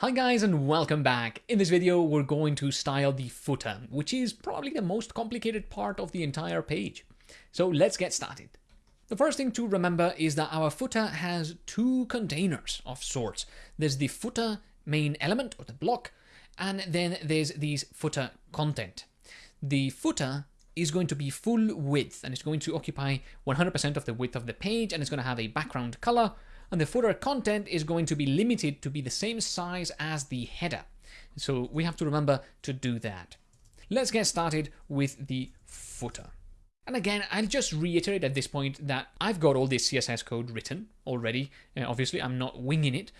Hi guys and welcome back. In this video we're going to style the footer, which is probably the most complicated part of the entire page. So let's get started. The first thing to remember is that our footer has two containers of sorts. There's the footer main element or the block and then there's these footer content. The footer is going to be full width and it's going to occupy 100% of the width of the page and it's going to have a background color and the footer content is going to be limited to be the same size as the header. So we have to remember to do that. Let's get started with the footer. And again, I'll just reiterate at this point that I've got all this CSS code written already. Uh, obviously, I'm not winging it.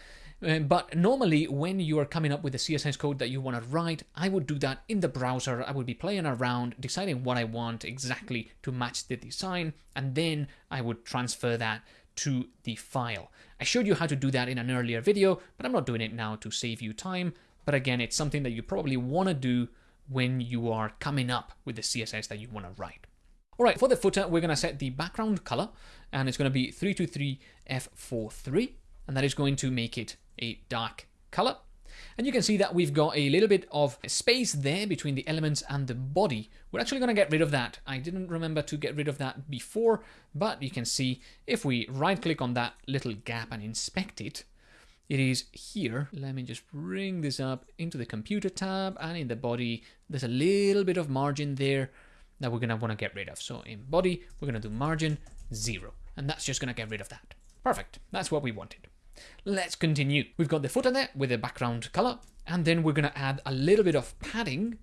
Uh, but normally, when you are coming up with the CSS code that you want to write, I would do that in the browser. I would be playing around, deciding what I want exactly to match the design, and then I would transfer that to the file. I showed you how to do that in an earlier video, but I'm not doing it now to save you time. But again, it's something that you probably want to do when you are coming up with the CSS that you want to write. All right, for the footer, we're going to set the background color, and it's going to be 323F43, and that is going to make it a dark color. And you can see that we've got a little bit of space there between the elements and the body. We're actually going to get rid of that. I didn't remember to get rid of that before, but you can see if we right click on that little gap and inspect it, it is here. Let me just bring this up into the computed tab and in the body, there's a little bit of margin there that we're going to want to get rid of. So in body, we're going to do margin zero, and that's just going to get rid of that. Perfect. That's what we wanted. Let's continue. We've got the footer there with a background color, and then we're going to add a little bit of padding,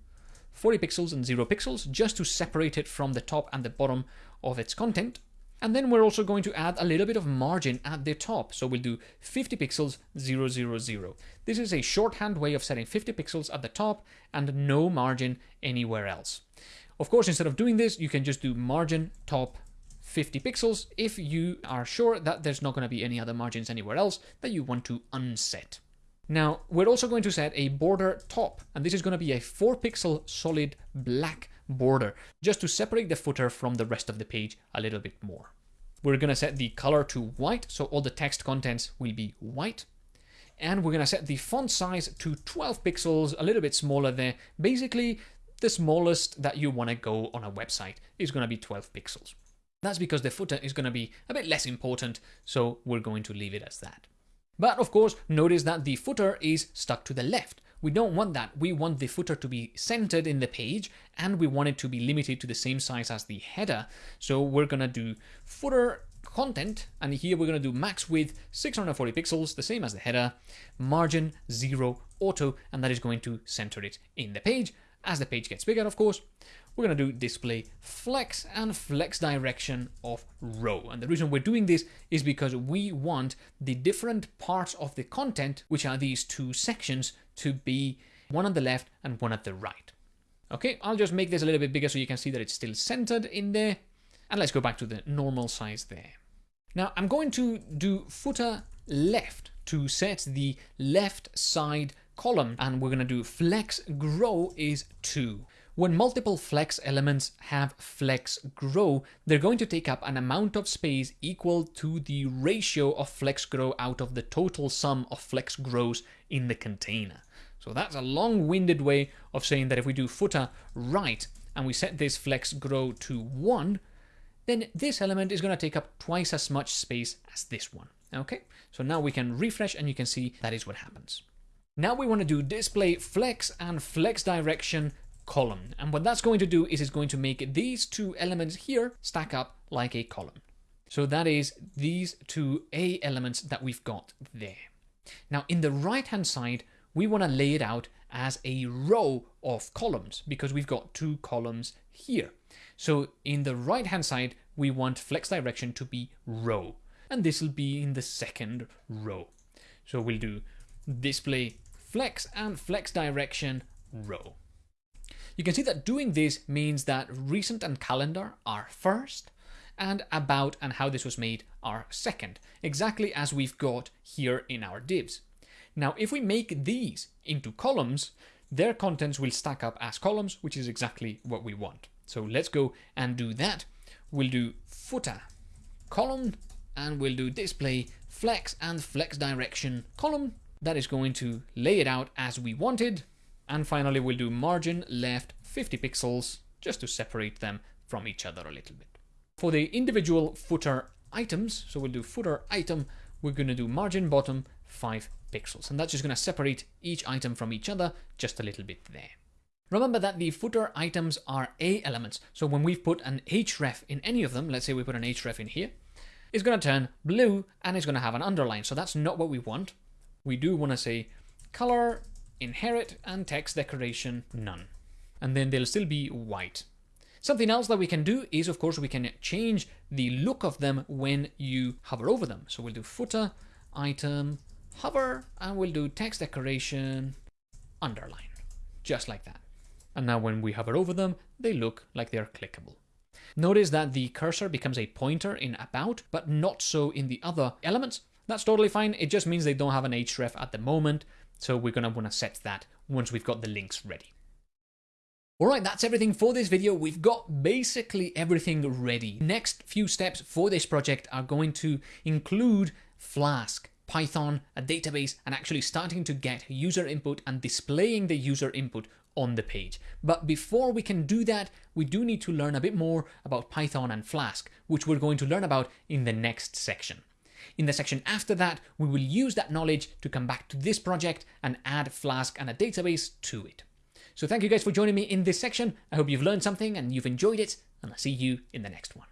40 pixels and 0 pixels, just to separate it from the top and the bottom of its content. And then we're also going to add a little bit of margin at the top. So we'll do 50 pixels 000. This is a shorthand way of setting 50 pixels at the top and no margin anywhere else. Of course, instead of doing this, you can just do margin top 50 pixels if you are sure that there's not going to be any other margins anywhere else that you want to unset. Now, we're also going to set a border top, and this is going to be a 4 pixel solid black border, just to separate the footer from the rest of the page a little bit more. We're going to set the color to white, so all the text contents will be white. And we're going to set the font size to 12 pixels, a little bit smaller there. Basically, the smallest that you want to go on a website is going to be 12 pixels. That's because the footer is going to be a bit less important, so we're going to leave it as that. But of course, notice that the footer is stuck to the left. We don't want that. We want the footer to be centered in the page and we want it to be limited to the same size as the header. So we're going to do footer content and here we're going to do max width 640 pixels, the same as the header, margin 0 auto and that is going to center it in the page. As the page gets bigger, of course, we're going to do display flex and flex direction of row. And the reason we're doing this is because we want the different parts of the content, which are these two sections, to be one on the left and one at the right. Okay, I'll just make this a little bit bigger so you can see that it's still centered in there. And let's go back to the normal size there. Now I'm going to do footer left to set the left side column and we're going to do flex grow is 2. When multiple flex elements have flex grow, they're going to take up an amount of space equal to the ratio of flex grow out of the total sum of flex grows in the container. So that's a long-winded way of saying that if we do footer right and we set this flex grow to 1, then this element is going to take up twice as much space as this one. Okay, so now we can refresh and you can see that is what happens. Now we want to do display flex and flex direction column. And what that's going to do is it's going to make these two elements here stack up like a column. So that is these two A elements that we've got there. Now in the right hand side, we want to lay it out as a row of columns because we've got two columns here. So in the right hand side, we want flex direction to be row and this will be in the second row. So we'll do display flex and flex direction row. You can see that doing this means that recent and calendar are first, and about and how this was made are second, exactly as we've got here in our divs. Now, if we make these into columns, their contents will stack up as columns, which is exactly what we want. So let's go and do that. We'll do footer column, and we'll do display flex and flex direction column, that is going to lay it out as we wanted. And finally, we'll do margin left 50 pixels just to separate them from each other a little bit. For the individual footer items, so we'll do footer item, we're going to do margin bottom 5 pixels. And that's just going to separate each item from each other just a little bit there. Remember that the footer items are A elements. So when we've put an href in any of them, let's say we put an href in here, it's going to turn blue and it's going to have an underline. So that's not what we want. We do want to say color, inherit, and text decoration, none. And then they'll still be white. Something else that we can do is, of course, we can change the look of them when you hover over them. So we'll do footer, item, hover, and we'll do text decoration, underline, just like that. And now when we hover over them, they look like they're clickable. Notice that the cursor becomes a pointer in about, but not so in the other elements. That's totally fine. It just means they don't have an href at the moment. So we're going to want to set that once we've got the links ready. Alright, that's everything for this video. We've got basically everything ready. Next few steps for this project are going to include Flask, Python, a database, and actually starting to get user input and displaying the user input on the page. But before we can do that, we do need to learn a bit more about Python and Flask, which we're going to learn about in the next section. In the section after that, we will use that knowledge to come back to this project and add Flask and a database to it. So thank you guys for joining me in this section. I hope you've learned something and you've enjoyed it, and I'll see you in the next one.